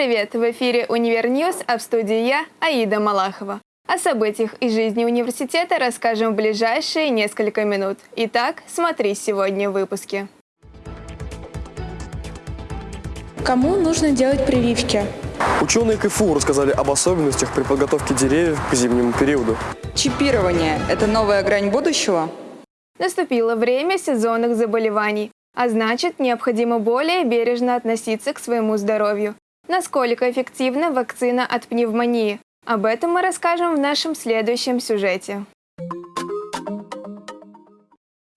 Привет! В эфире «Универ News», а в студии я, Аида Малахова. О событиях из жизни университета расскажем в ближайшие несколько минут. Итак, смотри сегодня в выпуске. Кому нужно делать прививки? Ученые КФУ рассказали об особенностях при подготовке деревьев к зимнему периоду. Чипирование – это новая грань будущего? Наступило время сезонных заболеваний, а значит, необходимо более бережно относиться к своему здоровью. Насколько эффективна вакцина от пневмонии? Об этом мы расскажем в нашем следующем сюжете.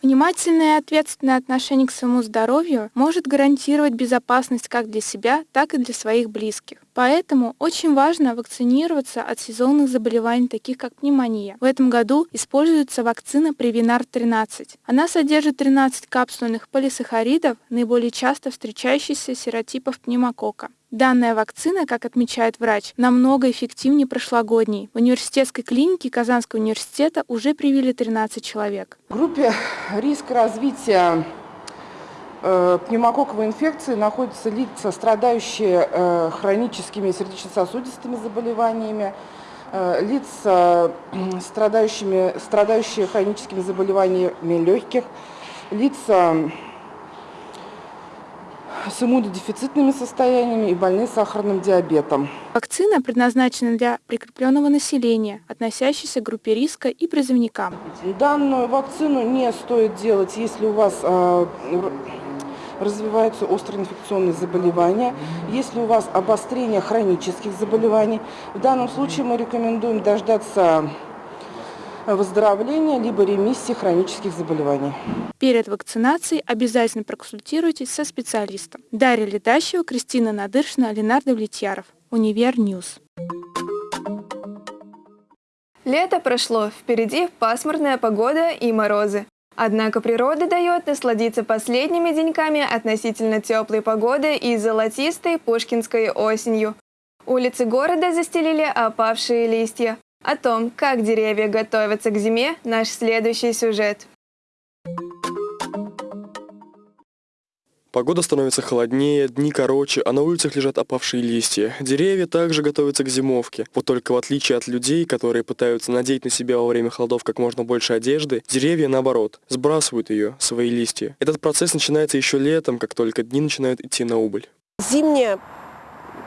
Внимательное и ответственное отношение к своему здоровью может гарантировать безопасность как для себя, так и для своих близких. Поэтому очень важно вакцинироваться от сезонных заболеваний, таких как пневмония. В этом году используется вакцина Превинар-13. Она содержит 13 капсульных полисахаридов, наиболее часто встречающихся серотипов пневмокока. Данная вакцина, как отмечает врач, намного эффективнее прошлогодней. В университетской клинике Казанского университета уже привили 13 человек. В группе риска развития пневмококковой инфекции находятся лица, страдающие э, хроническими сердечно-сосудистыми заболеваниями, э, лица, страдающими, страдающие хроническими заболеваниями легких, лица с иммунодефицитными состояниями и больные сахарным диабетом. Вакцина предназначена для прикрепленного населения, относящейся к группе риска и призывникам. Данную вакцину не стоит делать, если у вас э, развиваются острые инфекционные заболевания, если у вас обострение хронических заболеваний. В данном случае мы рекомендуем дождаться выздоровления либо ремиссии хронических заболеваний. Перед вакцинацией обязательно проконсультируйтесь со специалистом. Дарья Летащева, Кристина Надыршина, Ленардо Влетьяров. Универ News. Лето прошло, впереди пасмурная погода и морозы. Однако природа дает насладиться последними деньками относительно теплой погоды и золотистой пушкинской осенью. Улицы города застелили опавшие листья. О том, как деревья готовятся к зиме, наш следующий сюжет. Погода становится холоднее, дни короче, а на улицах лежат опавшие листья. Деревья также готовятся к зимовке. Вот только в отличие от людей, которые пытаются надеть на себя во время холодов как можно больше одежды, деревья, наоборот, сбрасывают ее, свои листья. Этот процесс начинается еще летом, как только дни начинают идти на убыль. Зимняя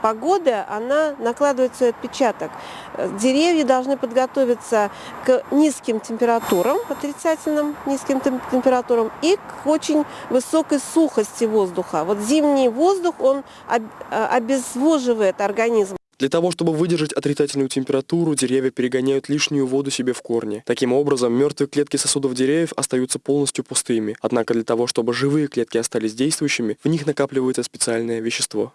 погода, она накладывает свой отпечаток. Деревья должны подготовиться к низким температурам, отрицательным низким температурам и к очень высокой сухости воздуха. Вот зимний воздух, он а, обезвоживает организм. Для того, чтобы выдержать отрицательную температуру, деревья перегоняют лишнюю воду себе в корни. Таким образом, мертвые клетки сосудов деревьев остаются полностью пустыми. Однако для того, чтобы живые клетки остались действующими, в них накапливается специальное вещество.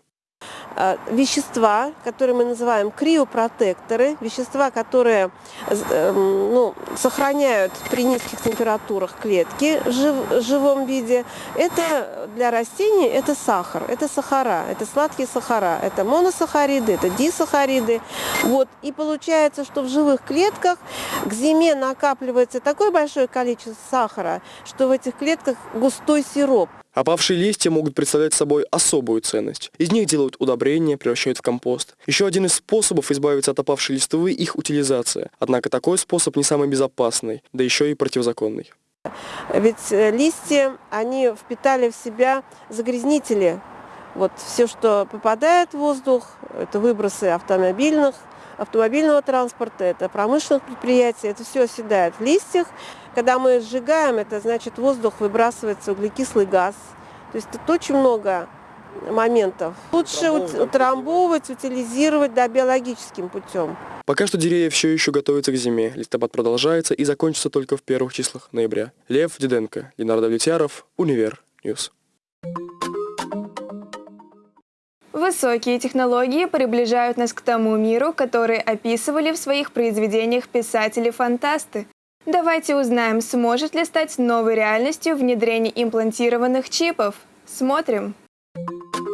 Э, вещества, которые мы называем криопротекторы, вещества, которые эм, ну, сохраняют при низких температурах клетки в живом виде. Это для растений это сахар, это сахара, это сладкие сахара, это моносахариды, это дисахариды. Вот. И получается, что в живых клетках к зиме накапливается такое большое количество сахара, что в этих клетках густой сироп. Опавшие листья могут представлять собой особую ценность. Из них делают удобрения, превращают в компост. Еще один из способов избавиться от опавшей листвы – их утилизация. Однако такой способ не самый безопасный, да еще и противозаконный. Ведь э, листья, они впитали в себя загрязнители. Вот все, что попадает в воздух, это выбросы автомобильных, автомобильного транспорта, это промышленных предприятий, это все оседает в листьях. Когда мы сжигаем, это значит воздух выбрасывается углекислый газ. То есть тут очень много моментов. Лучше утрамбовывать, утилизировать да, биологическим путем. Пока что деревья все еще готовятся к зиме. Листопад продолжается и закончится только в первых числах ноября. Лев Диденко, Ленардо Влетьяров, Универ News. Высокие технологии приближают нас к тому миру, который описывали в своих произведениях писатели-фантасты. Давайте узнаем, сможет ли стать новой реальностью внедрение имплантированных чипов. Смотрим. В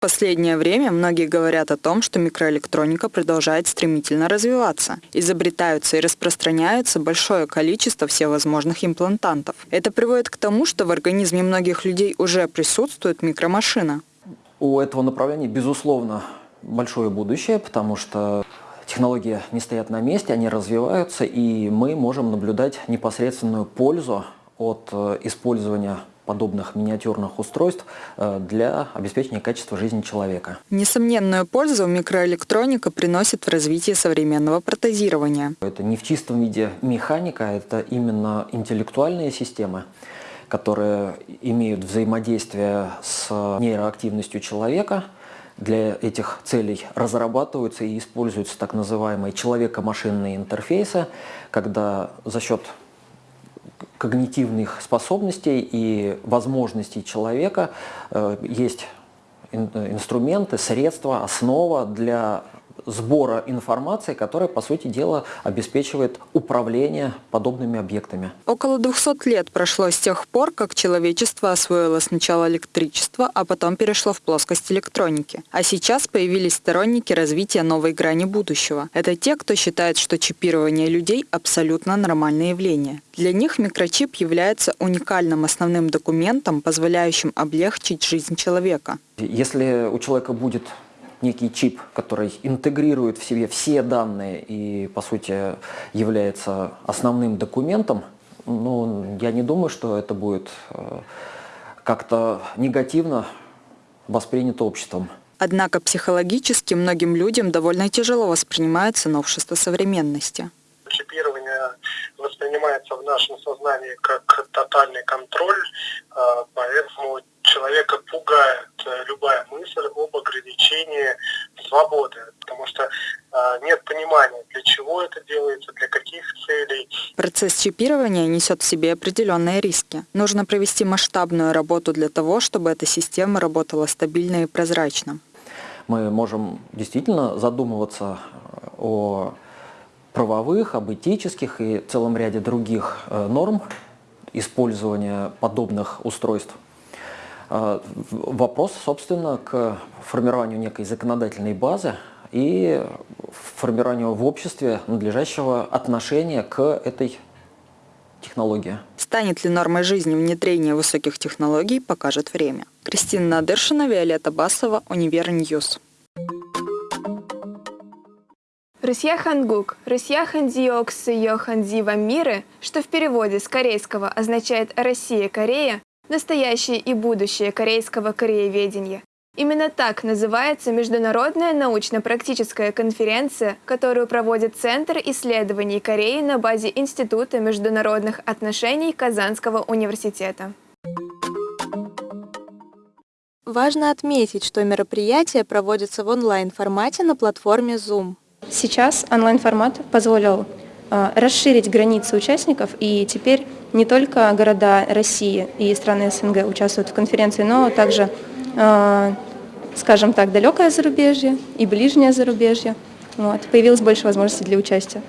последнее время многие говорят о том, что микроэлектроника продолжает стремительно развиваться. Изобретаются и распространяются большое количество всевозможных имплантантов. Это приводит к тому, что в организме многих людей уже присутствует микромашина. У этого направления, безусловно, большое будущее, потому что технологии не стоят на месте, они развиваются, и мы можем наблюдать непосредственную пользу от э, использования подобных миниатюрных устройств э, для обеспечения качества жизни человека. Несомненную пользу микроэлектроника приносит в развитии современного протезирования. Это не в чистом виде механика, это именно интеллектуальные системы, которые имеют взаимодействие с нейроактивностью человека. Для этих целей разрабатываются и используются так называемые человеко-машинные интерфейсы, когда за счет когнитивных способностей и возможностей человека э, есть инструменты, средства, основа для сбора информации, которая, по сути дела, обеспечивает управление подобными объектами. Около 200 лет прошло с тех пор, как человечество освоило сначала электричество, а потом перешло в плоскость электроники. А сейчас появились сторонники развития новой грани будущего. Это те, кто считает, что чипирование людей – абсолютно нормальное явление. Для них микрочип является уникальным основным документом, позволяющим облегчить жизнь человека. Если у человека будет некий чип, который интегрирует в себе все данные и, по сути, является основным документом, ну, я не думаю, что это будет э, как-то негативно воспринято обществом. Однако психологически многим людям довольно тяжело воспринимается новшество современности. Чипирование воспринимается в нашем сознании как тотальный контроль, э, поэтому человека пугает э, любая мысль об ограничении свободы, потому что э, нет понимания, для чего это делается, для каких целей. Процесс чипирования несет в себе определенные риски. Нужно провести масштабную работу для того, чтобы эта система работала стабильно и прозрачно. Мы можем действительно задумываться э, о правовых, об этических и целом ряде других норм использования подобных устройств. А, вопрос, собственно, к формированию некой законодательной базы и формированию в обществе надлежащего отношения к этой технологии. Станет ли нормой жизни внедрение высоких технологий, покажет время. Кристина Надыршина, Виолетта Басова, Универ News. Русья Хангук, Русья Хандиоксы Йоханди Вамиры, что в переводе с корейского означает «Россия-Корея», настоящее и будущее корейского корееведения. Именно так называется международная научно-практическая конференция, которую проводит Центр исследований Кореи на базе Института международных отношений Казанского университета. Важно отметить, что мероприятие проводится в онлайн-формате на платформе Zoom. Сейчас онлайн-формат позволил э, расширить границы участников, и теперь не только города России и страны СНГ участвуют в конференции, но также, э, скажем так, далекое зарубежье и ближнее зарубежье. Вот. Появилось больше возможностей для участия.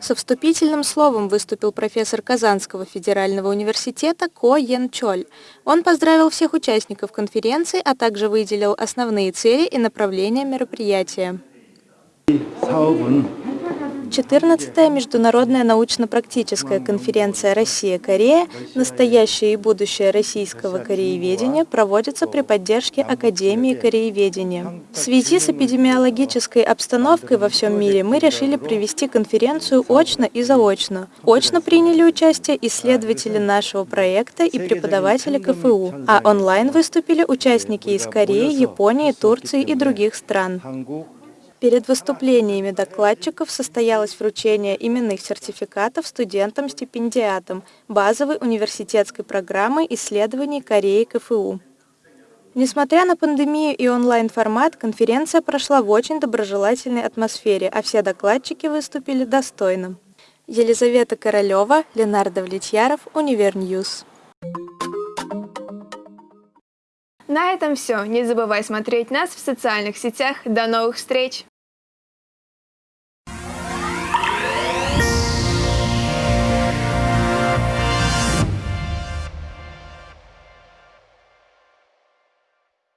Со вступительным словом выступил профессор Казанского федерального университета Ко Йен Чоль. Он поздравил всех участников конференции, а также выделил основные цели и направления мероприятия. 14-я международная научно-практическая конференция «Россия-Корея. Настоящее и будущее российского корееведения» проводится при поддержке Академии корееведения. В связи с эпидемиологической обстановкой во всем мире мы решили провести конференцию очно и заочно. Очно приняли участие исследователи нашего проекта и преподаватели КФУ, а онлайн выступили участники из Кореи, Японии, Турции и других стран. Перед выступлениями докладчиков состоялось вручение именных сертификатов студентам-стипендиатам базовой университетской программы исследований Кореи КФУ. Несмотря на пандемию и онлайн-формат, конференция прошла в очень доброжелательной атмосфере, а все докладчики выступили достойно. Елизавета Королева, Ленардо Влетьяров, Универ News. На этом все. Не забывай смотреть нас в социальных сетях. До новых встреч!